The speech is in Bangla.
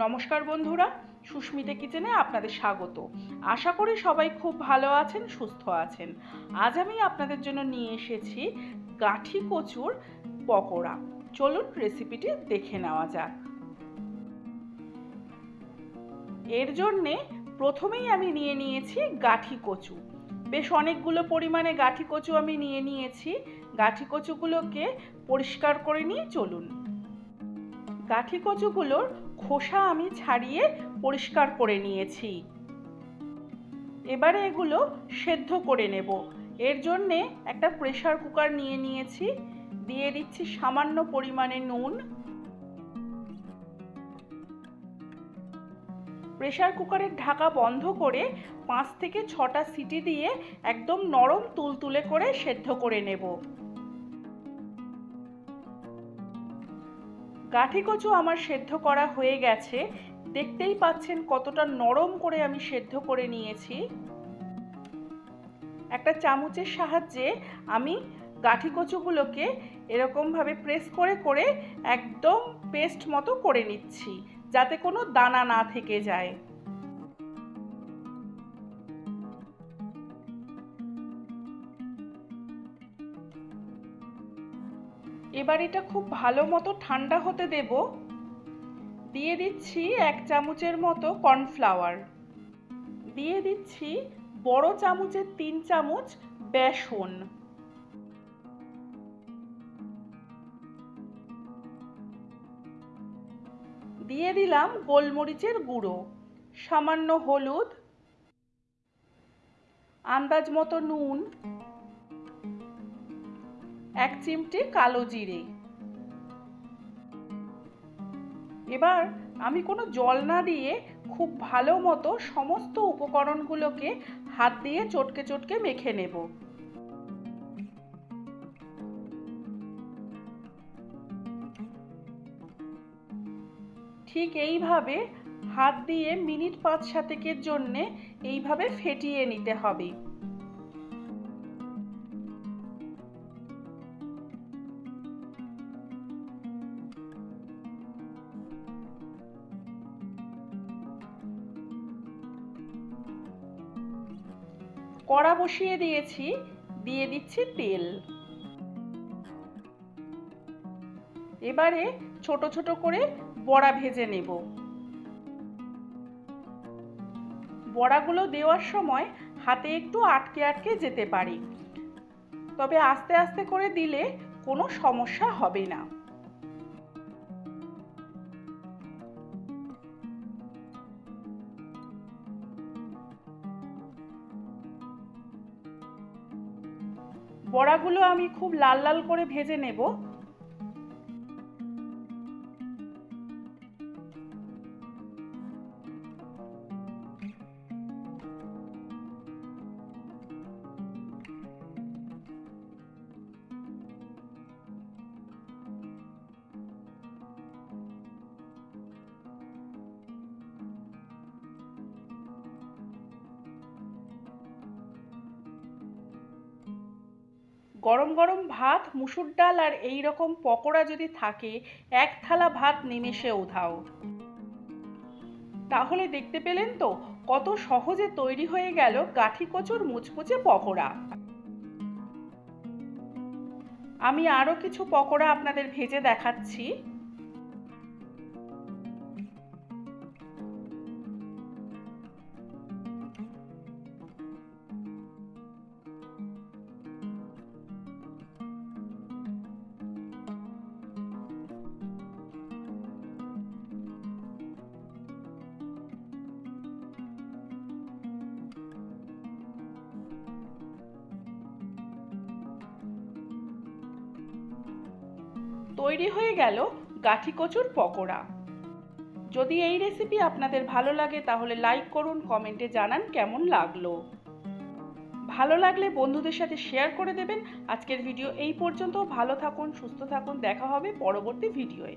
নমস্কার বন্ধুরা, সুস্মিতা কিচেনে আপনাদের স্বাগত। আশা করি সবাই খুব ভালো আছেন, সুস্থ আছেন। আজ আমি আপনাদের জন্য নিয়ে এসেছি গাঠি কচুর পকোড়া। চলুন রেসিপিটি দেখে নেওয়া যাক। এর জন্যে প্রথমেই আমি নিয়ে নিয়েছি গাঠি কচু। বেশ অনেকগুলো পরিমাণে গাঠি কচু আমি নিয়ে নিয়েছি। গাঠি কচুগুলোকে পরিষ্কার করে নিয়ে চলুন। গাঠি কচুগুলোর খোসা আমি ছাড়িয়ে পরিষ্কার করে নিয়েছি। এবারে এগুলো সেদ্ধ করে নেব। এর জন্যে একটা প্রেশার কুকার নিয়ে নিয়েছি। দিয়ে দিচ্ছি সামান্য পরিমাণে নুন। প্রেশার কুকারের ঢাকা বন্ধ করে পাঁচ থেকে ছটা সিটি দিয়ে একদম নরম তুলতুলে করে সেদ্ধ করে নেব। গাঠি কচু আমার সেদ্ধ করা হয়ে গেছে। দেখতেই পাচ্ছেন কতটা নরম করে আমি সেদ্ধ করে নিয়েছি। একটা চামচের সাহায্যে আমি গাঠি কচুগুলোকে এরকমভাবে প্রেস করে করে একদম পেস্ট মতো করে নিচ্ছি, যাতে কোনো দানা না থেকে যায়। এবার এটা খুব ভালো মতো ঠান্ডা হতে দেব। দিয়ে দিচ্ছি এক চামচের মতো কর্নফ্লাওয়ার। দিয়ে দিচ্ছি বড় চামচের তিন চামচ বেসন। দিয়ে দিলাম গোলমরিচের গুঁড়ো, সামান্য হলুদ, আন্দাজ মতো নুন এক চিমটি কালো জিরে। এবার আমি কোনো জল না দিয়ে খুব ভালো মতো সমস্ত উপকরণগুলোকে হাত দিয়ে চটকে চটকে মেখে নেব। ঠিক এইভাবে হাত দিয়ে মিনিট পাঁচ সাতেকের জন্যে এইভাবে ফেটিয়ে নিতে হবে। কড়া বসিয়ে দিয়েছি, দিয়ে দিচ্ছি তেল। এবারে ছোট ছোট করে বড়া ভেজে নেব। বড়াগুলো দেওয়ার সময় হাতে একটু আটকে আটকে যেতে পারে। তবে আস্তে আস্তে করে দিলে কোনো সমস্যা হবে না। বড়াগুলো আমি খুব লাল লাল করে ভেজে নেব। গরম গরম ভাত, মুসুর ডাল আর এই রকম পকোড়া যদি থাকে, এক থালা ভাত নিমেষে উধাও তাহলে দেখতে পেলেন তো, কত সহজে তৈরি হয়ে গেল গাঠি কচুর মুচমুচে পকোড়া। আমি আরও কিছু পকোড়া আপনাদের ভেজে দেখাচ্ছি। তৈরি হয়ে গেল গাঠি কচুর পকোড়া। যদি এই রেসিপি আপনাদের ভালো লাগে, তাহলে লাইক করুন কমেন্টে জানান কেমন লাগল। ভালো লাগলে বন্ধুদের সাথে শেয়ার করে দেবেন। আজকের ভিডিও এই পর্যন্ত। ভালো থাকুন, সুস্থ থাকুন। দেখা হবে পরবর্তী ভিডিওয়ে